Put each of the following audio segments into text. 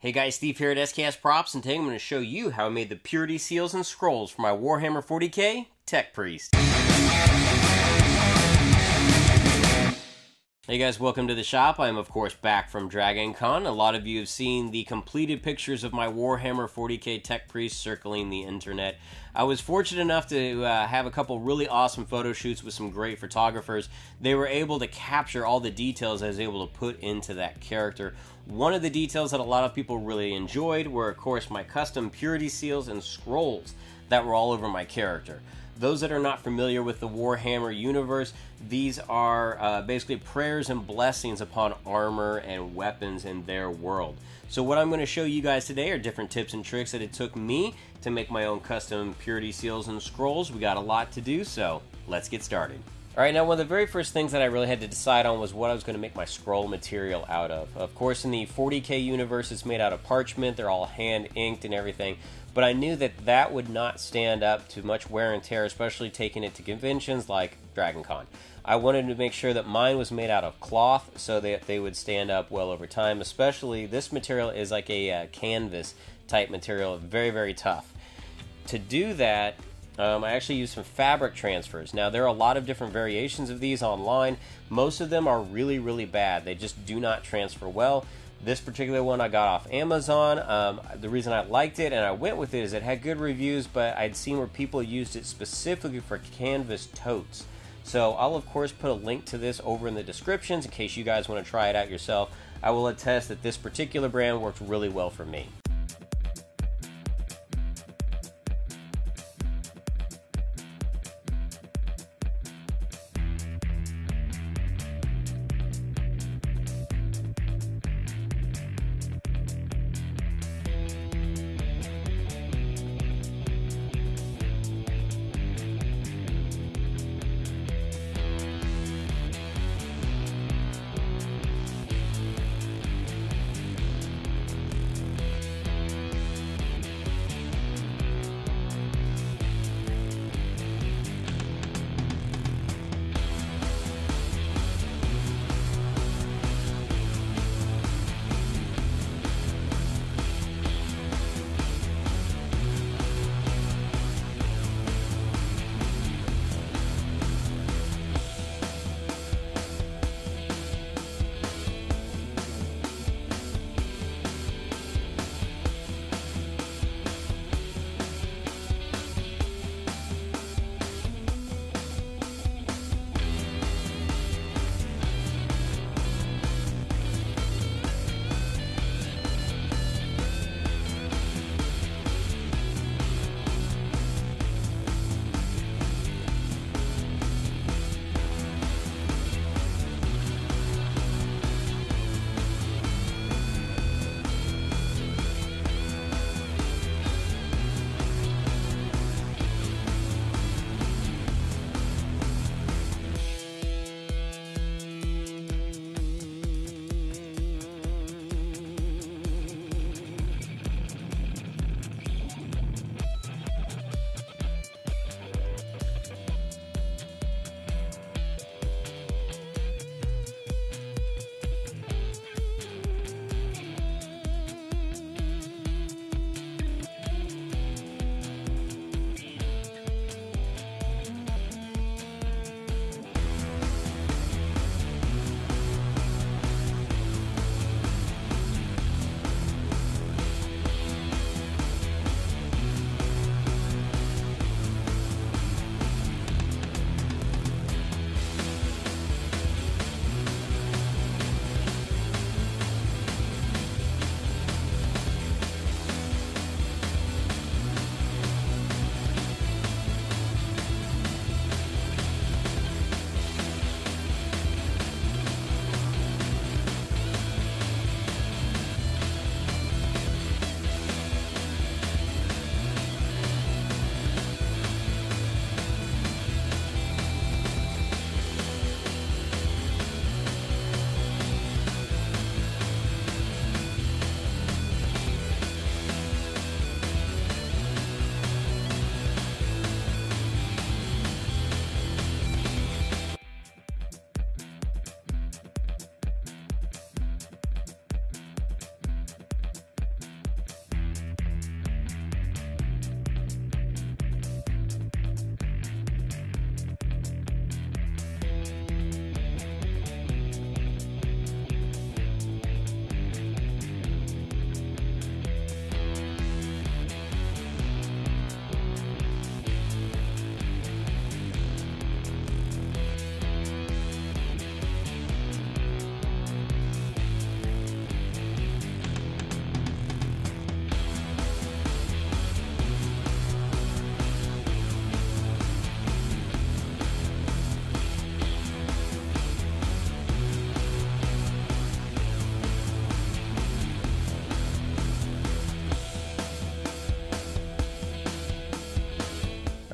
Hey guys, Steve here at SKS Props, and today I'm going to show you how I made the purity seals and scrolls for my Warhammer 40k Tech Priest. Hey guys, welcome to the shop. I am of course back from Dragon Con. A lot of you have seen the completed pictures of my Warhammer 40k Tech Priest circling the internet. I was fortunate enough to uh, have a couple really awesome photo shoots with some great photographers. They were able to capture all the details I was able to put into that character. One of the details that a lot of people really enjoyed were of course my custom purity seals and scrolls that were all over my character. Those that are not familiar with the Warhammer universe, these are uh, basically prayers and blessings upon armor and weapons in their world. So what I'm going to show you guys today are different tips and tricks that it took me to make my own custom purity seals and scrolls. We got a lot to do, so let's get started. Alright, now one of the very first things that I really had to decide on was what I was going to make my scroll material out of. Of course, in the 40k universe, it's made out of parchment, they're all hand inked and everything but I knew that that would not stand up to much wear and tear, especially taking it to conventions like Dragon Con. I wanted to make sure that mine was made out of cloth so that they would stand up well over time, especially this material is like a uh, canvas type material, very, very tough. To do that, um, I actually used some fabric transfers. Now, there are a lot of different variations of these online. Most of them are really, really bad. They just do not transfer well. This particular one I got off Amazon. Um, the reason I liked it and I went with it is it had good reviews, but I'd seen where people used it specifically for canvas totes. So I'll of course put a link to this over in the descriptions in case you guys want to try it out yourself. I will attest that this particular brand worked really well for me.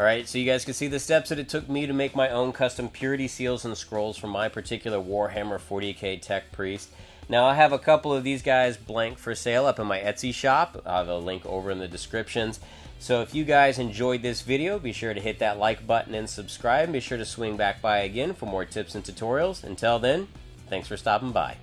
Alright, so you guys can see the steps that it took me to make my own custom purity seals and scrolls for my particular Warhammer 40k Tech Priest. Now I have a couple of these guys blank for sale up in my Etsy shop. I have a link over in the descriptions. So if you guys enjoyed this video, be sure to hit that like button and subscribe. Be sure to swing back by again for more tips and tutorials. Until then, thanks for stopping by.